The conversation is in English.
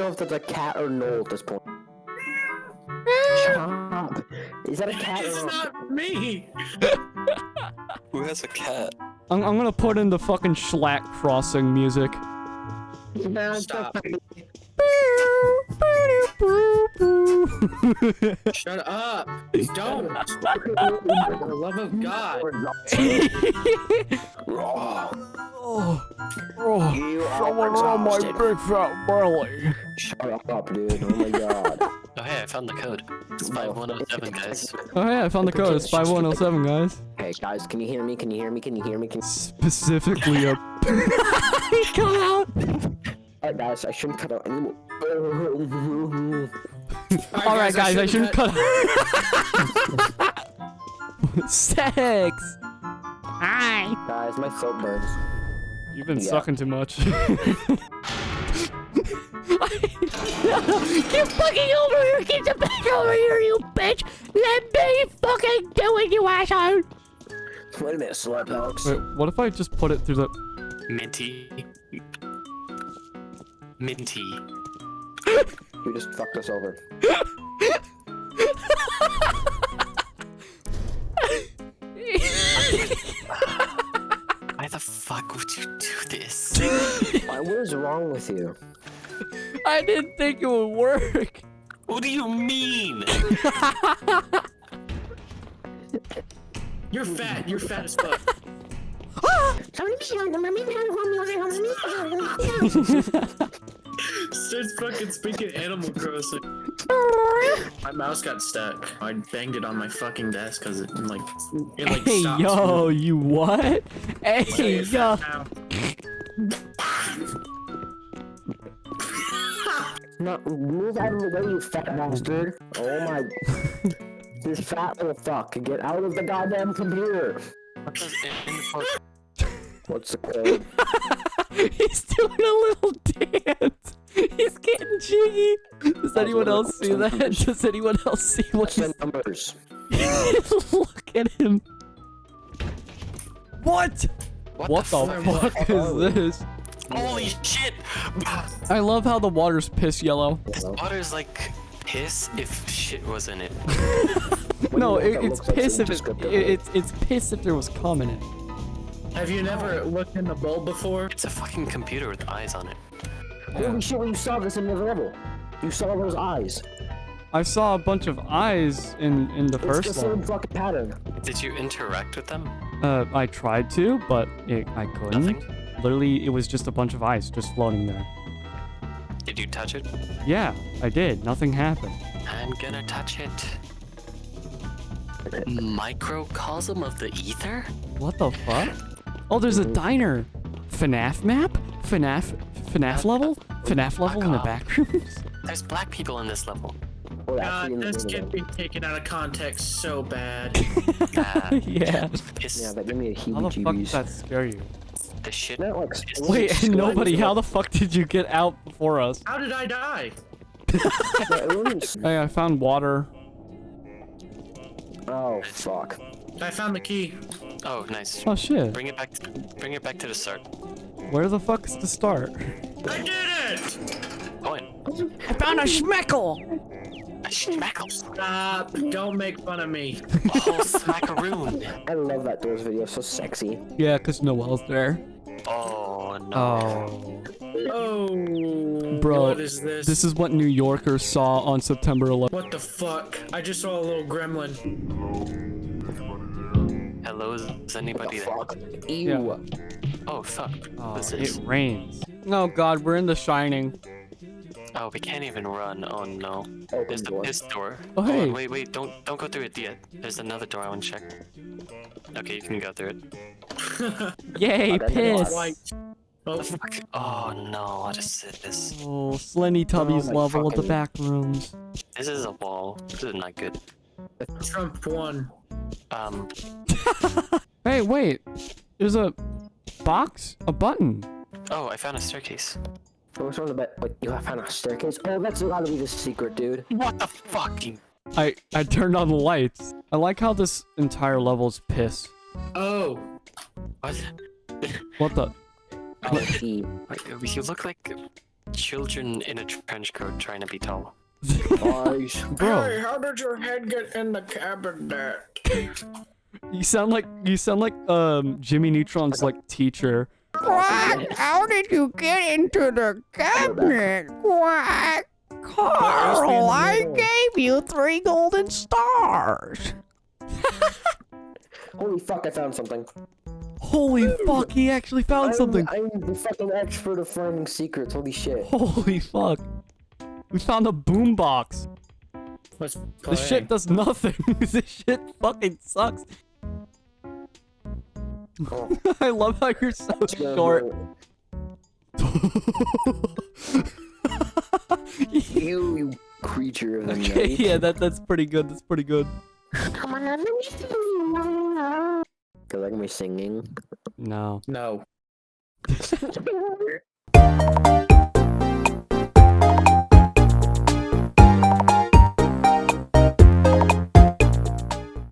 know if that's a cat or Noel at this point. Shut up. Is that a cat It's or not me. Who has a cat? I'm, I'm gonna put in the fucking Schlack crossing music. Stop. Shut up. Don't. For the love of God. oh, oh, You someone on my big fat belly. Shut up, dude. Oh my god. Oh hey, I found the code. It's 5107, guys. Oh hey, I found the code. It's 5107, guys. Hey guys, can you hear me? Can you hear me? Can you hear me? Can Specifically a. he cut out. Alright guys, I shouldn't cut out anymore. All right, guys, I shouldn't cut. out. Sex. Hi. guys, my throat burns. You've been Yeah. sucking too much. Get fucking over here! Get the back over here, you bitch! Let me fucking do it, you asshole! Wait a minute, Slurpox. Wait, what if I just put it through the? Minty. Minty. You just fucked us over. Why the fuck would you do this? Why, what is wrong with you? I didn't think it would work. What do you mean? You're fat. You're fat as fuck. Starts fucking speaking Animal Crossing. My mouse got stuck. I banged it on my fucking desk because it like it like hey stopped. yo, you what? Hey Say yo. No, move out of the way, you fat bastard. Oh my. this fat little fuck. Get out of the goddamn computer. What does What's the code? He's doing a little dance. He's getting jiggy. Does anyone else see that? Does anyone else see what What's the he's... numbers? Look at him. What? What, What the, the fuck? fuck is this? Holy shit! I love how the water's piss yellow. This water's like piss if shit was in it. No, it, it's piss if it, it, it's it's piss if there was cum in it. Have you never looked in the bowl before? It's a fucking computer with eyes on it. Holy shit, when you saw this in the level. You saw those eyes. I saw a bunch of eyes in in the It's the first same one. fucking pattern. Did you interact with them? Uh, I tried to, but it, I couldn't. Nothing? Literally, it was just a bunch of ice just floating there. Did you touch it? Yeah, I did. Nothing happened. I'm gonna touch it. Microcosm of the ether? What the fuck? Oh, there's a diner. FNAF map? FNAF FNAF level? FNAF level in the back rooms? There's black people in this level. We're God, actually in the this can be taken out of context so bad. Uh, yeah. piss, Yeah, that gave me a How the fuck did heebie-jeebies. that scare you? The shit. That like Wait, Wait, nobody, how the fuck did you get out before us? How did I die? the- it wasn't- Hey, I found water. Oh fuck. I found the key. Oh, nice. Oh shit. Bring it back. To, bring it back to the start. Where the fuck is the start? I did it! Oh, Point. I found a schmeckle! A schmackle. Stop! Don't make fun of me. A whole smackaroon. I love that Doors video, so sexy. Yeah, cause Noel's there. Oh no. Oh. Oh, Bro, what is this? This is what New Yorkers saw on September 11th. What the fuck? I just saw a little gremlin. Hello, is anybody there? Fuck. Ew. Oh fuck. Oh, What's it this? rains. Oh god, we're in The Shining. Oh, we can't even run. Oh no. Open There's the door. piss door. Oh, Hold on, hey. wait, wait, don't don't go through it yet. There's another door I want to check. Okay, you can go through it. Yay, Okay, piss! Oh, Fuck. Oh no, what is this? Oh, Slenny Tubby's Oh my level of the back rooms. This is a wall. This is not good. Trump won. Um, Hey, wait. There's a box? A button. oh, I found a staircase. What's on the bed? Wait, you have found a staircase? Oh, that's gotta be the secret, dude. What the fucking? I I turned on the lights. I like how this entire level's piss. Oh, What? What the? Oh, gee. You look like children in a trench coat trying to be tall. Nice. Bro, how did your head get in the cabinet? you sound like you sound like um Jimmy Neutron's like teacher. Quack, how did you get into the cabinet? Quack. Carl, I gave you three golden stars. Holy fuck, I found something. Holy fuck, he actually found I'm, something. I'm the fucking expert of finding secrets. Holy shit. Holy fuck. We found a boombox. Let's. This shit does nothing. this shit fucking sucks. Oh. I love how you're so Yeah, short. You, you creature of the okay, night. yeah, that that's pretty good. That's pretty good. Cause like me singing. No. No.